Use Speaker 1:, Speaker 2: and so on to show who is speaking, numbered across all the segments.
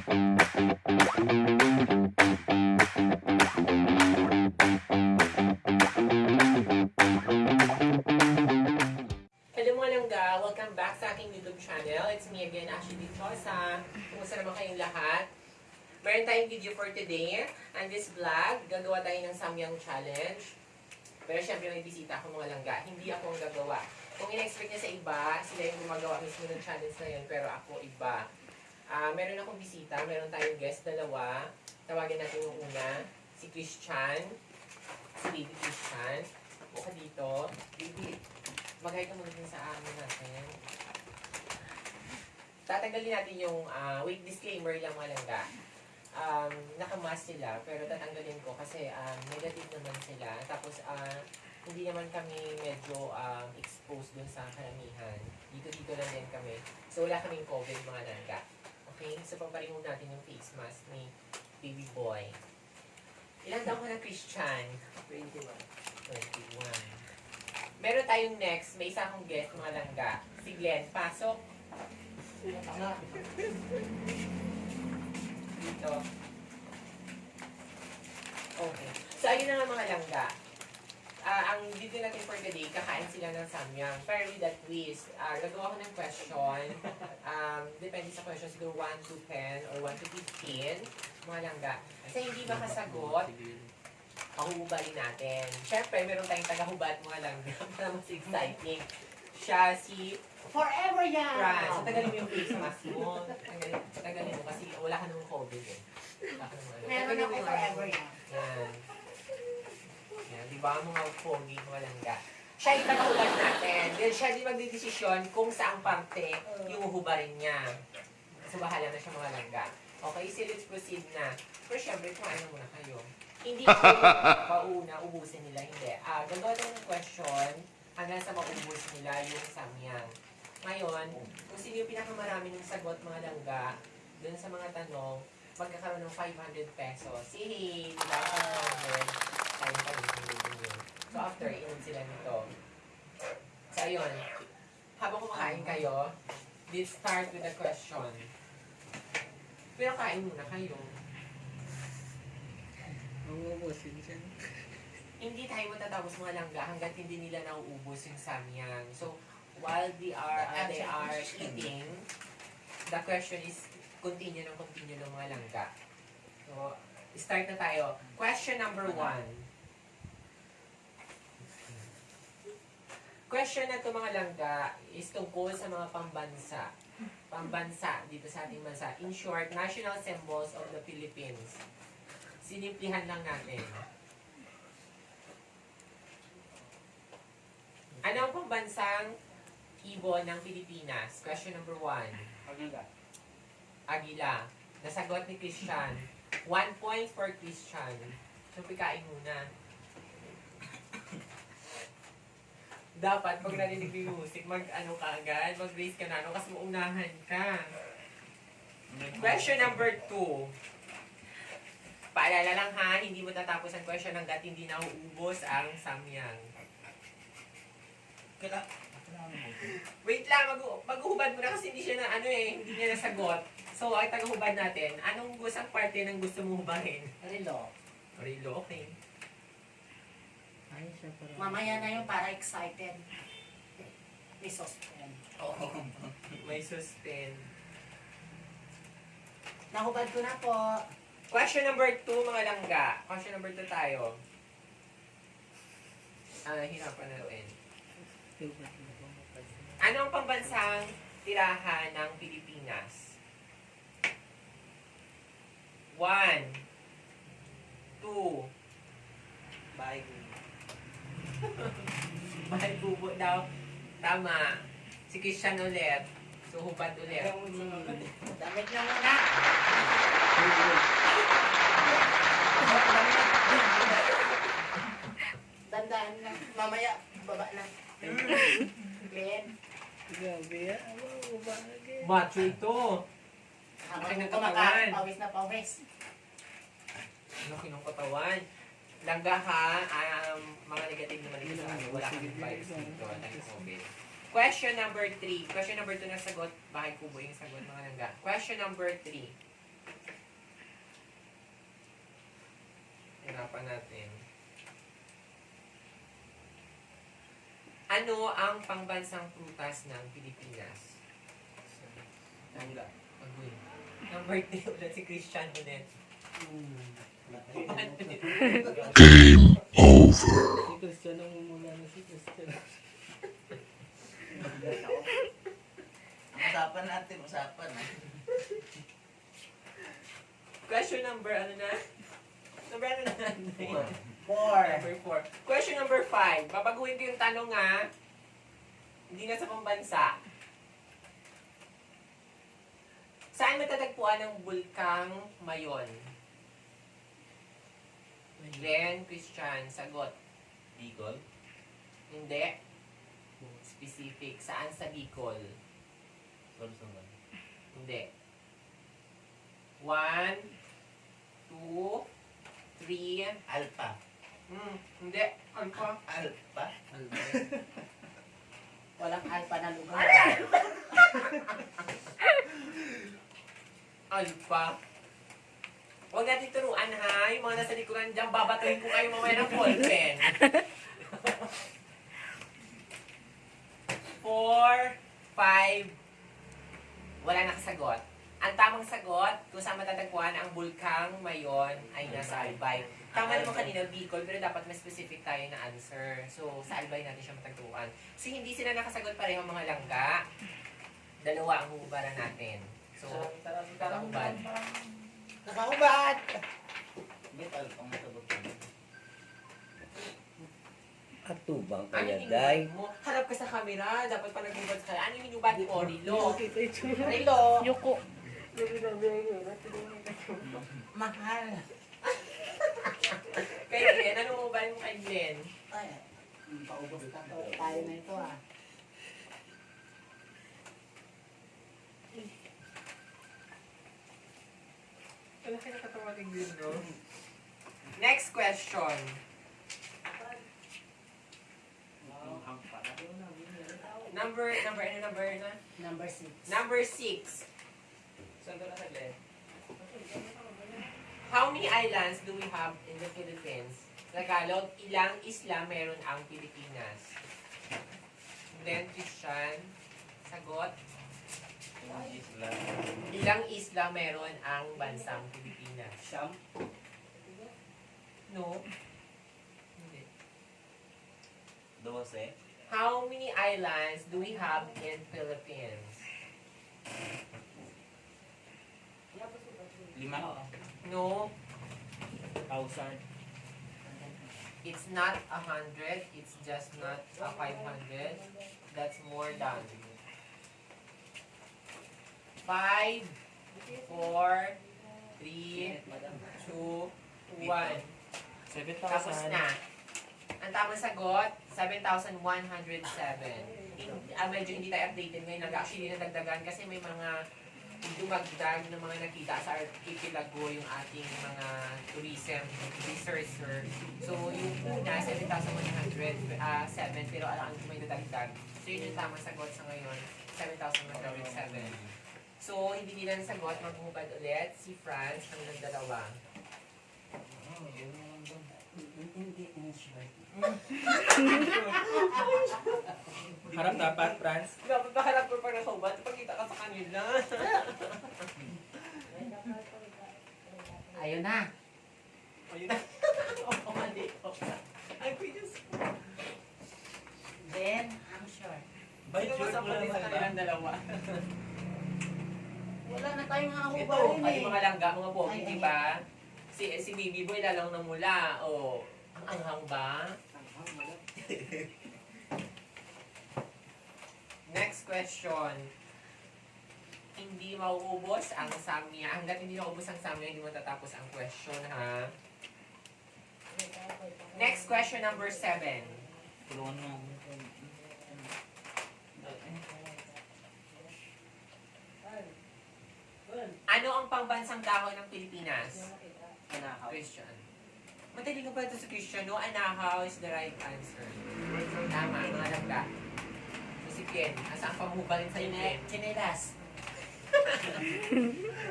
Speaker 1: Welcome back sa aking YouTube channel. It's me again, Ashley Dichosa. Kumusta naman kayong lahat? Meron tayong video for today. And this vlog, gagawa tayo ng Samyang Challenge. Pero syempre may bisita ako mga langga. Hindi ako ang gagawa. Kung in-expect niya sa iba, sila yung gumagawa mismo ng challenge na yun. Pero ako iba. Ah, meron akong bisita. Meron tayong guest dalawa. Tawagin natin yung una. Si Christian. Si Baby Christian. Buka dito. Baby, Magay ka muna sa amin natin. Tatanggalin natin yung, ah, wait, disclaimer lang mga langga. Um, nakamask sila, pero tatanggalin ko kasi um, negative naman sila. Tapos, ah, hindi naman kami medyo um, exposed dun sa karamihan. Dito-dito lang din kami. So, wala kaming COVID mga langga. Okay? So, pamparin mo natin yung face mask ni baby boy. Ilang taon ka na, Christian? 21. 21. Meron tayong next, may isa akong guest, mga langga. Si Glenn, pasok. Dito. Okay. So, ayun na nga mga langga. Ah, ang video natin for today, kakain sila ng samyang. Pero with that twist, ah, gagawa ko ng question. Um, depende sa question, siguro 1 to 10 or 1 to 15. Mga langga. Sa hindi makasagot, pahuhubalin natin. Siyempre, meron tayong taga-hubad mga langga para mas exciting. Siya si
Speaker 2: Forever yan!
Speaker 1: Fran. So, tagalin mo yung face mask mo. Tagalin, tagalin mo kasi wala ka namang COVID eh. Wala ka namang ano.
Speaker 2: Meron ako forever yan.
Speaker 1: Yan. Yan, di ba? Mga pogi, mga langga. Siya yung taga-hubad natin. Then siya di magdidesisyon kung saang parte yung hubarin niya. So, bahala na siya mga langga. Okay, so let's proceed na. Pero syempre, kumain na muna kayo. Hindi ko pauna, ubusin nila. Hindi. Ah, gagawa tayo ng question hanggang sa maubos nila yung samyang. Ngayon, kung sino yung pinakamarami ng sagot mga langga, dun sa mga tanong, magkakaroon ng 500 pesos. Yay! Diba? 500. Tayo pa rin yun. So after, inom sila nito. So ayun, habang kumakain kayo, let's start with the question. Pero kain muna kayo.
Speaker 3: Uubusin siya.
Speaker 1: Hindi tayo matatapos mga langga hanggat hindi nila nauubos yung samyang. So, while they are, uh, they are eating, the question is continue ng continue ng mga langga. So, start na tayo. Question number one. Question na to mga langga is tungkol sa mga pambansa. Pambansa dito sa ating bansa. In short, national symbols of the Philippines. Sinimplihan lang natin. Ano ang pambansang ibon ng Pilipinas? Question number one.
Speaker 3: Agila.
Speaker 1: Agila. Nasagot ni Christian. One point for Christian. So, pikain muna. Dapat, pag narinig yung music, mag-ano ka agad, mag-raise ka na, ano, kasi maunahan ka. Question number two. Paalala lang ha, hindi mo tatapos ang question hanggat hindi nauubos ang samyang.
Speaker 3: Kila.
Speaker 1: Wait lang, mag maghuhubad mo na kasi hindi siya na ano eh, hindi niya nasagot. So, ay tagahubad natin. Anong gustong parte ng gusto mo hubarin?
Speaker 2: Relo.
Speaker 1: Rilo, okay.
Speaker 2: Mamaya na yung para excited. May suspend.
Speaker 1: Oo. May suspend.
Speaker 2: Nahubad ko na po.
Speaker 1: Question number two, mga langga. Question number two tayo. Ah, hirapan natin. Ano ang pambansang tirahan ng Pilipinas? One. Two.
Speaker 3: Bye.
Speaker 1: Mahal bubo daw. Tama. Si Christian ulit. So, hubad ulit.
Speaker 2: Damit na muna. Dandaan lang. Mamaya, baba na. Ben,
Speaker 3: Grabe yan. Ano, ubagay.
Speaker 1: Macho ito.
Speaker 2: habang kumakain,
Speaker 1: katawan.
Speaker 2: pawis na pawis.
Speaker 1: Laki ng katawan. Langgahan ang um, mga negative naman dito sa akin. Wala kami vibes dito ng COVID. Question number 3. Question number 2 na sagot. Bahay kubo yung sagot mga langga. Question number 3. Hirapan natin. Ano ang pangbansang prutas ng Pilipinas?
Speaker 3: Langga.
Speaker 1: Agoy. Number 3 ulit si Christian ulit.
Speaker 3: Mm. Si Christian.
Speaker 4: Usapan natin, usapan.
Speaker 1: Question number, ano na? Number ano na?
Speaker 4: Four. Four.
Speaker 1: Number four. Question number five. Babaguhin ko yung tanong nga. Hindi na sa pambansa. Saan matatagpuan ang bulkang Mayon? Glenn, Christian, sagot.
Speaker 4: Bicol.
Speaker 1: Hindi. Specific. Saan sa Bicol?
Speaker 4: Sorsogon.
Speaker 1: Hindi. One, two, three.
Speaker 4: Alpa.
Speaker 1: Hmm, hindi. Ano pa?
Speaker 4: Alpa?
Speaker 2: Walang alpa na lugar.
Speaker 1: Pa? Huwag natin turuan ha. Yung mga nasa likuran dyan, babatuhin ko kayo mamaya ng ballpen. Four, five, wala nakasagot. Ang tamang sagot, kung saan matatagpuan ang bulkang mayon ay nasa Albay. Tama naman kanina, Bicol, pero dapat mas specific tayo na answer. So, sa Albay natin siya matagpuan. Kasi hindi sila nakasagot pareho mga langga. Dalawa ang hubaran natin. So, kakahubad.
Speaker 4: Nakakubad! Bit alpa ang sagot ko.
Speaker 3: Atubang
Speaker 1: Ano
Speaker 3: kaya,
Speaker 1: yung
Speaker 3: day.
Speaker 1: Harap ka sa camera. Dapat pa naghubad ka. Ano yung hinubad mo, Rilo?
Speaker 3: Yung.
Speaker 1: Rilo!
Speaker 2: Yuko.
Speaker 4: Mahal.
Speaker 1: Kay Glenn, ano mo ba mo kay Glenn?
Speaker 4: Ay, paubos ka.
Speaker 2: Tayo na ito ah.
Speaker 1: Wala kayo nakatawa kay Glenn, no? Next question. Number, number, ano number na?
Speaker 2: Number six.
Speaker 1: Number six. Saan doon na Glenn? How many islands do we have in the Philippines? Tagalog, ilang isla meron ang Pilipinas? Then, Christian, sagot. Ilang isla meron ang bansang Pilipinas?
Speaker 3: Siyam.
Speaker 1: No? Hindi.
Speaker 4: Dose.
Speaker 1: How many islands do we have in Philippines?
Speaker 4: Lima.
Speaker 1: No,
Speaker 3: Thousand.
Speaker 1: it's not a hundred. It's just not a five hundred. That's more than. Five, four, three, two, one.
Speaker 3: Seven
Speaker 1: Tapos na. Ang tamang sagot, 7,107. In, ah, medyo hindi tayo updated ngayon. Nag-actually nadagdagan kasi may mga dumagdag na mga nakita sa archipelago yung ating mga tourism researcher. So, yung una, 7,107, ah, seven, pero alam may nadagdag. So, yun yung tamang sagot sa ngayon, 7,107. So, hindi nila nasagot, maghuhubad ulit si France ng dalawa.
Speaker 3: Harap dapat, Franz.
Speaker 1: Dapat baharap ko pag nakahubad, pagkita ka sa kanila.
Speaker 2: Ayun na.
Speaker 1: Ayun na. Oo, mali. Ay, please.
Speaker 2: Then, I'm sure.
Speaker 1: Sino mo sa pati sa kanilang dalawa?
Speaker 2: Wala na tayong
Speaker 1: Ito,
Speaker 2: hahubarin
Speaker 1: ay
Speaker 2: eh.
Speaker 1: mga langga, mga pogi,
Speaker 2: Ay,
Speaker 1: di ba? Si, si Bibi Boy lalang na mula. O, ang anghang ba? Next question. Hindi mauubos ang samya. Hanggat hindi mauubos ang samya, hindi matatapos ang question, ha? Next question number seven.
Speaker 4: Tulungan mo.
Speaker 1: Ano ang pangbansang dahon ng Pilipinas?
Speaker 3: Anahaw.
Speaker 1: Christian. Mataling ka ba ito sa Christian? No, anahaw is the right answer. Tama, mga langga. Si asa ang pamubalin sa'yo?
Speaker 2: Kine Kinelas.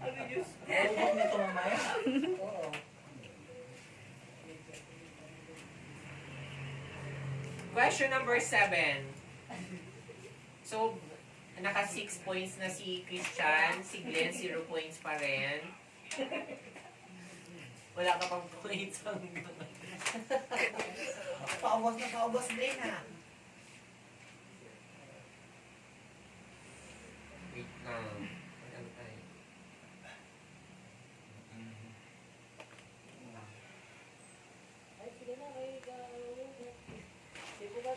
Speaker 1: Ano yun?
Speaker 4: Huwag nito mamaya.
Speaker 2: Oo.
Speaker 1: Question number seven. So, naka 6 points na si Christian, si Glenn 0 points pa rin. Wala ka pang points.
Speaker 4: Paubos na paubos din ha.
Speaker 1: Wait lang. Ano tayo?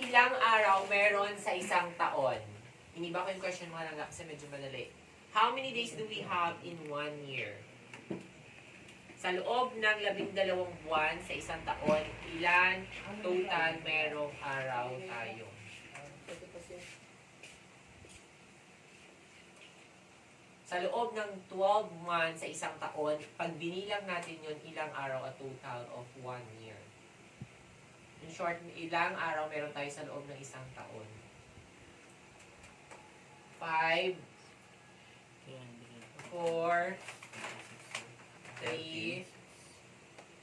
Speaker 1: Ilang araw meron sa isang taon? Iniba ko yung question mo lang kasi medyo malali. How many days do we have in one year? Sa loob ng labing dalawang buwan sa isang taon, ilan total merong araw tayo? Sa loob ng 12 months sa isang taon, pag binilang natin yun, ilang araw a total of one year? In short, ilang araw meron tayo sa loob ng isang taon? 5, 4, 3,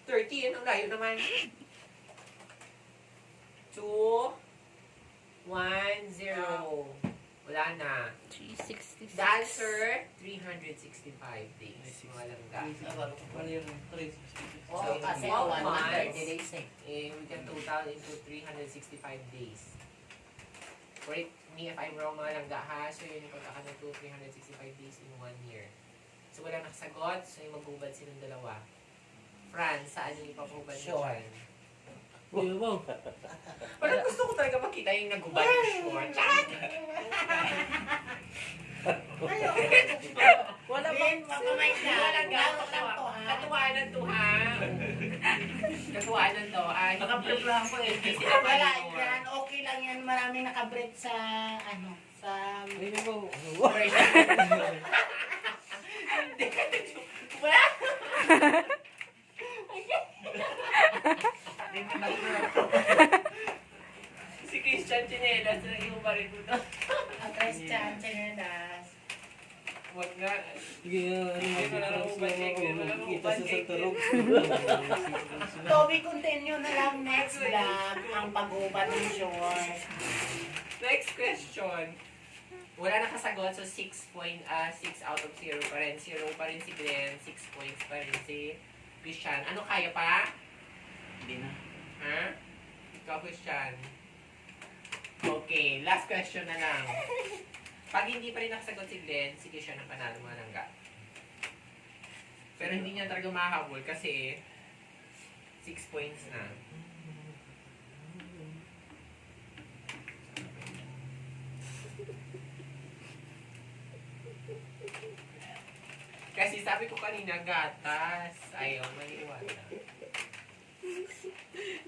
Speaker 1: 13, ang layo naman. 2, 1, 0. Wala na.
Speaker 5: 366.
Speaker 1: The answer, 365 days. Mga langga.
Speaker 3: Yung 360?
Speaker 2: Oo,
Speaker 1: So,
Speaker 2: kasi
Speaker 1: twelve
Speaker 2: one month,
Speaker 1: months.
Speaker 2: 30 days eh.
Speaker 1: Eh, we can total into 365 days. Correct me if I'm wrong mga langga ha. So yun yung pagkakan ng 2, 365 days in one year. So wala nakasagot, so yung maghubad silang dalawa. Franz, saan yung ipapahubad mo
Speaker 4: Sure.
Speaker 1: dyan?
Speaker 3: Kuya mo.
Speaker 1: Parang gusto ko talaga makita yung naghubad yung short. Charot!
Speaker 2: Wala
Speaker 4: Din, makamay ka.
Speaker 1: Wala nga,
Speaker 4: Laro lang to ha.
Speaker 1: Katuwanan to ha. Katuwanan to. Ah, hindi,
Speaker 4: Nakaprepare ko eh.
Speaker 1: hindi
Speaker 4: Wala yan. Okay lang yan. Maraming nakabrief sa ano. Sa...
Speaker 3: Kuya mo.
Speaker 1: Wala! si Christian Chinelas na yung barikuto.
Speaker 4: Ang Christian Chinelas.
Speaker 1: Huwag nga.
Speaker 3: Sige, ano
Speaker 1: na na lang
Speaker 3: Kita sa
Speaker 1: check.
Speaker 3: tarong.
Speaker 4: Toby, continue na lang next vlog ang pag-ubad ng short.
Speaker 1: Next question. Wala nakasagot, so 6 point, ah 6 out of 0 pa rin. 0 pa rin si Glenn, 6 points pa rin si Christian. Ano kaya pa?
Speaker 4: Hindi na.
Speaker 1: Ha? Ikaw, Christian. Okay, last question na lang. Pag hindi pa rin nakasagot si Glenn, si Christian ang panalo mga langga. Pero hindi niya talaga mahabol kasi 6 points na. Kasi sabi ko kanina, gatas. Ayaw, maniwala.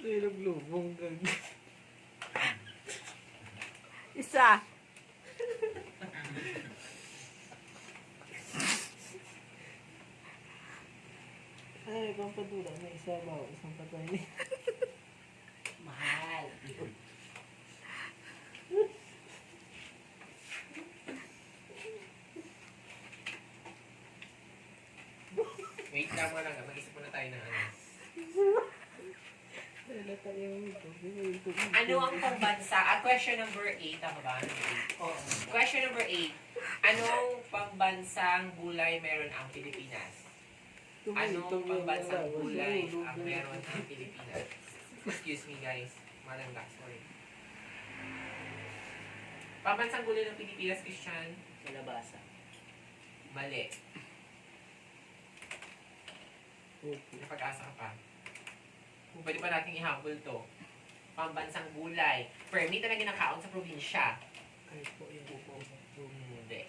Speaker 3: Niluglubong kag.
Speaker 5: Isa.
Speaker 3: Ay, pampadula. May isa ba? Isang patay ni.
Speaker 4: Mahal.
Speaker 1: Wait lang mo lang, mag-isip muna tayo ng ano.
Speaker 3: Wala. Ito.
Speaker 1: Ano ang pangbansa? Ah, question number 8, tama ba?
Speaker 4: Oo.
Speaker 1: Question number 8. Anong pangbansang gulay meron ang Pilipinas? Anong pangbansang gulay ang meron ang Pilipinas? Excuse me guys. Malangga, sorry. Pambansang gulay ng Pilipinas, Christian?
Speaker 4: Malabasa.
Speaker 1: Mali. Napag-asa ka pa. Pwede pa natin ihabol to. Pambansang gulay. Permit na ginakaon sa probinsya.
Speaker 3: Ay po yung upo.
Speaker 1: Hindi.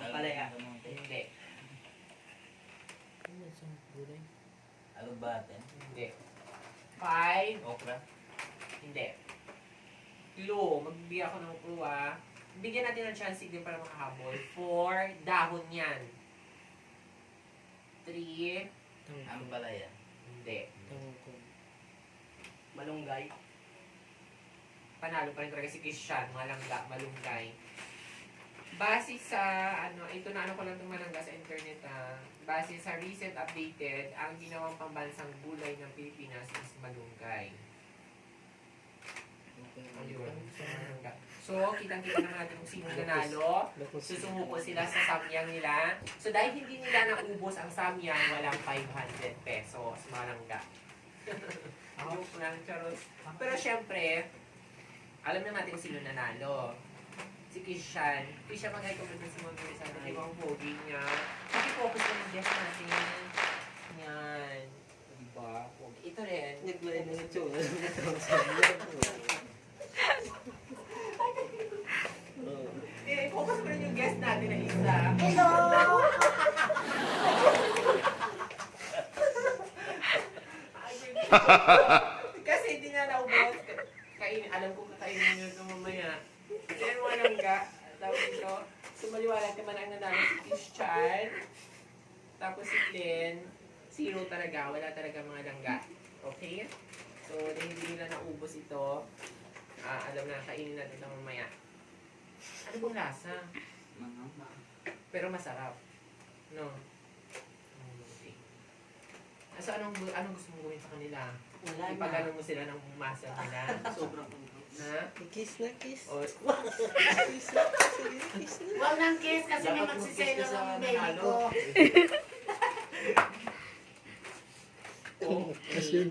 Speaker 4: Napalaya.
Speaker 1: Hindi.
Speaker 3: Ano sa gulay?
Speaker 4: Alubate.
Speaker 1: Hindi. Five.
Speaker 4: Okra.
Speaker 1: Hindi. Clue. Magbibigay ako ng clue ah. Bigyan natin ng chance din para makahabol. Four. Dahon yan. Three.
Speaker 3: Tangkong.
Speaker 4: Ampalaya.
Speaker 1: Hindi.
Speaker 3: Tangkong.
Speaker 4: Malunggay.
Speaker 1: Panalo pa rin talaga si Christian. Malangga. Malunggay. Base sa, ano, ito na ano ko lang itong malangga sa internet ah. Base sa recent updated, ang ginawang pambansang gulay ng Pilipinas is malunggay. Ayun. So, malangga. So, kitang-kita naman natin kung sino nanalo. Susumuko sila sa samyang nila. So, dahil hindi nila naubos ang samyang, walang 500 pesos. Malangga. Joke lang, charot. Pero syempre, alam na natin kung sino nanalo. Si Kishan. Kishan mag-recommend sa mga guys sa atin. Ibang pogi niya. Sige, focus na ng guest natin. Yan. Diba? Pogi. Ito rin.
Speaker 3: Naglain na ito.
Speaker 1: Eh, focus mo rin yung guest natin na isa.
Speaker 4: Hello!
Speaker 1: Kasi hindi niya naubos. Kain, alam ko kakainin niyo ito mamaya. Then, walang ga. Tapos ito, sumaliwanag naman ang nanalo si Christian. Tapos si Glenn. Zero talaga. Wala talaga mga langga. Okay? So, dahil hindi nila naubos ito, ah, alam na, kainin natin ito mamaya. Ano bang lasa? Pero masarap. No? Okay. Ah, So, anong, anong gusto mong gawin sa kanila?
Speaker 4: Wala na.
Speaker 1: Ipagano mo sila ng masa nila?
Speaker 3: Sobrang
Speaker 1: ha?
Speaker 3: Kiss na kiss.
Speaker 1: O,
Speaker 3: Kiss na kiss. Sige, kiss na.
Speaker 4: Huwag nang kiss kasi may magsiselo ng baby ko.
Speaker 3: Kasi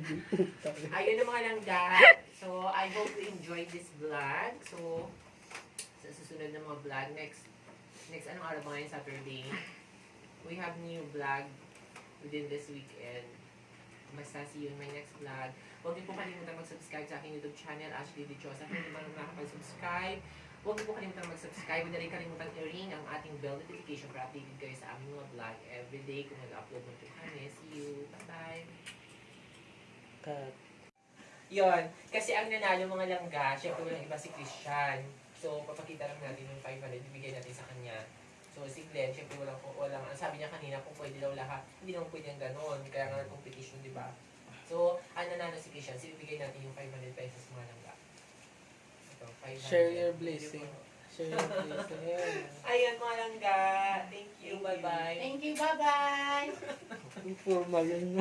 Speaker 1: Okay. Ayun ang mga langga. So, I hope you enjoyed this vlog. So, sa susunod na mga vlog, next, next anong araw ba ngayon? Saturday? We have new vlog within this weekend. Basta see you in my next vlog. Huwag niyo po kalimutan mag-subscribe sa aking YouTube channel, Ashley Dichosa. Kung hindi pa naman nakapag-subscribe, huwag niyo po kalimutan mag-subscribe. Huwag na rin kalimutan i-ring ang ating bell notification para updated kayo sa aming mga vlog everyday kung nag-upload na po kami. See you. Bye-bye.
Speaker 3: Cut.
Speaker 1: Yon, kasi ang nanalo mga langga, syempre walang iba si Christian. So, papakita lang natin yung 500, ibigay natin sa kanya. So, si Glenn, syempre walang, walang, ang sabi niya kanina, kung pwede daw lahat, hindi naman pwede ang ganon, kaya nga competition, di ba? So, ang nanalo si Christian, so ibigay natin yung 500 pesos mga langga. Ito, 500.
Speaker 3: Share your blessing. Share your blessing.
Speaker 1: Ayan mga langga, thank you, bye-bye.
Speaker 4: Thank you, bye-bye!
Speaker 3: Informal yun.